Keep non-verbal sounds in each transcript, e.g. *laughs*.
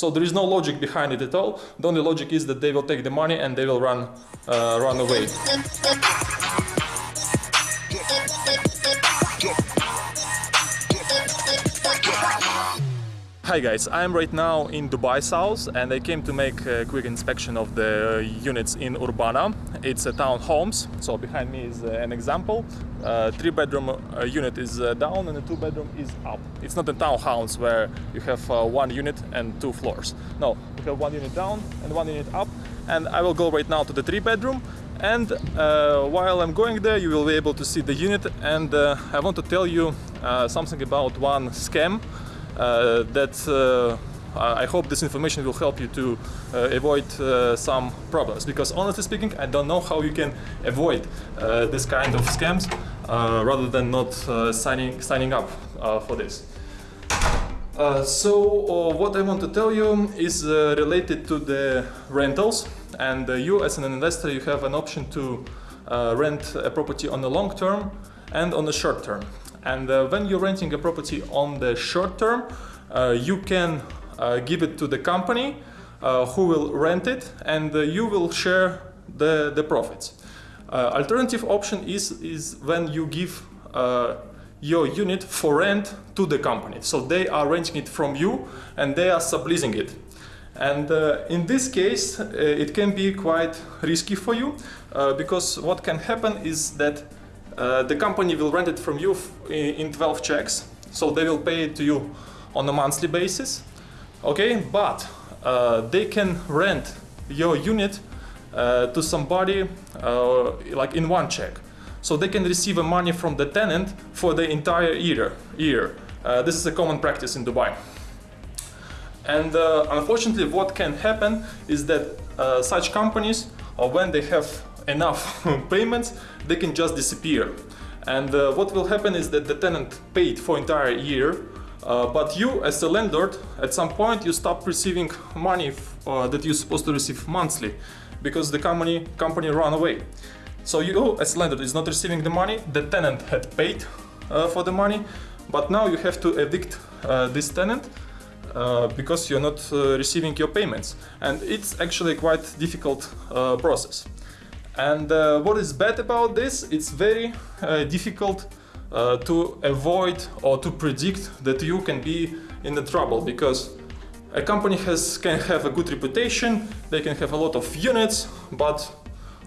So there is no logic behind it at all. The only logic is that they will take the money and they will run, uh, run away. Hi guys, I'm right now in Dubai South and I came to make a quick inspection of the units in Urbana. It's a townhomes, so behind me is uh, an example. Three bedroom uh, unit is uh, down and the two bedroom is up. It's not a townhouse where you have one unit and two floors. No, you have one unit down and one unit up and I will go right now to the three bedroom and uh, while I'm going there you will be able to see the unit and I want to tell you something about one scam that uh, I hope this information will help you to uh, avoid uh, some problems because honestly speaking I don't know how you can avoid uh, this kind of scams uh, rather than not signing signing up for this. so what I want to tell you is related to the rentals and you as an investor you have an option to rent a property on the long term and on the short term. And uh, when you're renting a property on the short term, uh, you can uh, give it to the company who will rent it and you will share the, the profits. Alternative option is, is when you give your unit for rent to the company. So they are renting it from you and they are subleasing it. And uh, in this case, uh, it can be quite risky for you uh, because what can happen is that uh, the company will rent it from you in 12 checks, so they will pay it to you on a monthly basis. Okay, but uh, they can rent your unit uh, to somebody uh, like in one check. So they can receive a money from the tenant for the entire year. year. Uh, this is a common practice in Dubai. And unfortunately what can happen is that such companies, or when they have enough *laughs* payments, they can just disappear. And uh, what will happen is that the tenant paid for entire year, uh, but you as a landlord, at some point you stop receiving money uh, that you're supposed to receive monthly because the company, company run away. So you as landlord is not receiving the money, the tenant had paid uh, for the money, but now you have to evict uh, this tenant uh, because you're not uh, receiving your payments and it's actually quite difficult uh, process and uh, what is bad about this, it's very uh, difficult uh, to avoid or to predict that you can be in the trouble because a company has can have a good reputation, they can have a lot of units, but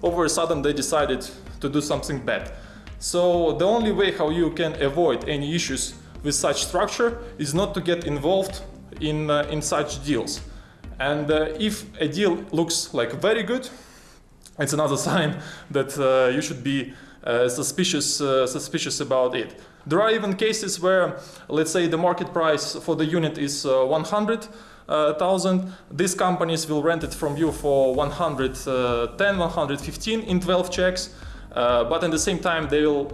over a sudden they decided to do something bad. So the only way how you can avoid any issues with such structure is not to get involved in, uh, in such deals. And uh, if a deal looks like very good, it's another *laughs* sign that uh, you should be uh, suspicious, uh, suspicious about it. There are even cases where, let's say, the market price for the unit is uh, 100,000. These companies will rent it from you for 110, 115 in 12 checks. Uh, but at the same time, they will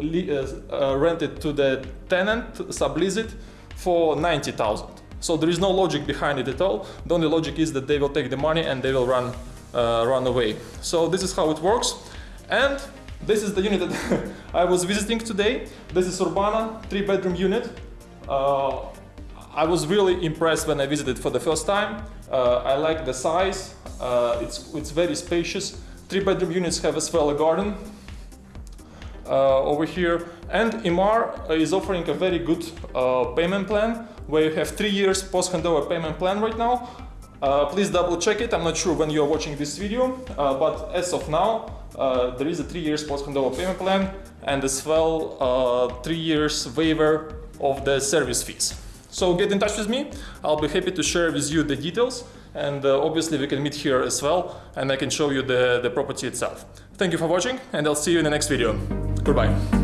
uh, rent it to the tenant, sublease it for 90,000. So there is no logic behind it at all. The only logic is that they will take the money and they will run uh, run away. So this is how it works. And this is the unit that *laughs* I was visiting today. This is Urbana, three bedroom unit. Uh, I was really impressed when I visited for the first time. Uh, I like the size, uh, it's, it's very spacious. Three bedroom units have as well a garden uh, over here. And Emaar is offering a very good uh, payment plan where you have three years post handover payment plan right now uh, please double check it. I'm not sure when you're watching this video, uh, but as of now, uh, there is a three years post handover payment plan and as well uh, three years waiver of the service fees. So get in touch with me. I'll be happy to share with you the details and uh, obviously we can meet here as well and I can show you the, the property itself. Thank you for watching and I'll see you in the next video. Goodbye.